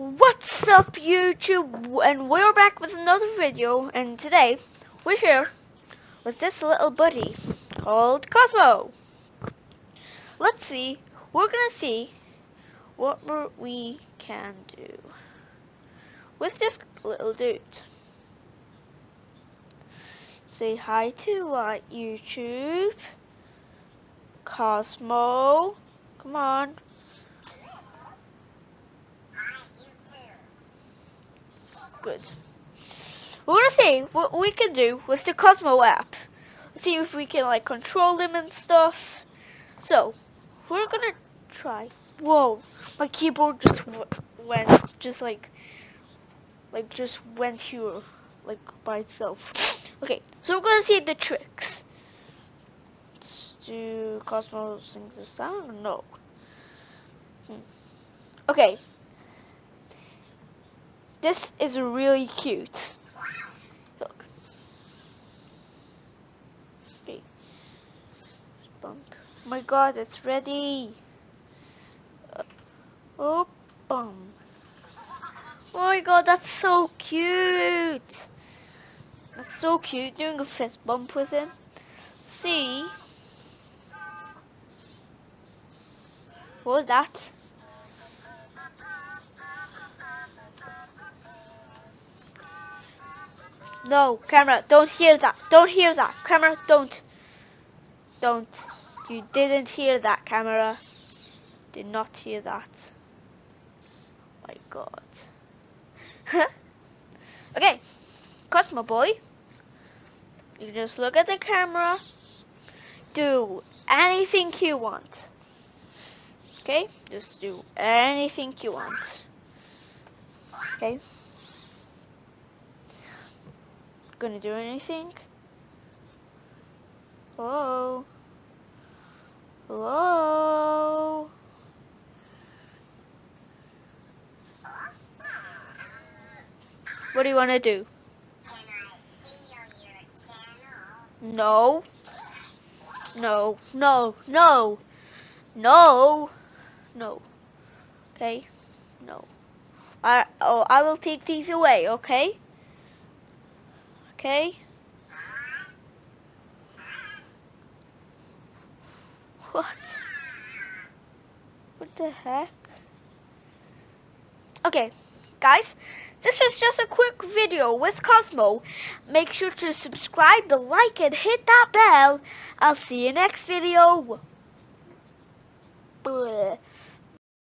What's up YouTube and we're back with another video and today we're here with this little buddy called Cosmo. Let's see, we're gonna see what we can do with this little dude. Say hi to uh, YouTube. Cosmo. Come on. Good. We're gonna see what we can do with the Cosmo app. See if we can like control him and stuff. So, we're gonna try. Whoa, my keyboard just went, just like, like just went here, like by itself. Okay, so we're gonna see the tricks. Let's do Cosmo sings the sound? No. Hmm. Okay, this is really cute. Look. Okay. Bump. My god, it's ready. Uh, oh, bum. Oh my god, that's so cute. That's so cute, doing a fist bump with him. See? What was that? No, camera, don't hear that. Don't hear that. Camera, don't. Don't. You didn't hear that, camera. Did not hear that. Oh my god. okay. Cosmo boy. You just look at the camera. Do anything you want. Okay? Just do anything you want. Okay? Gonna do anything? Hello? Hello? What do you want to do? No. No. No. No. No. No. Okay? No. I, oh, I will take these away, okay? Okay? What? What the heck? Okay, guys, this was just a quick video with Cosmo. Make sure to subscribe, to like, and hit that bell. I'll see you next video.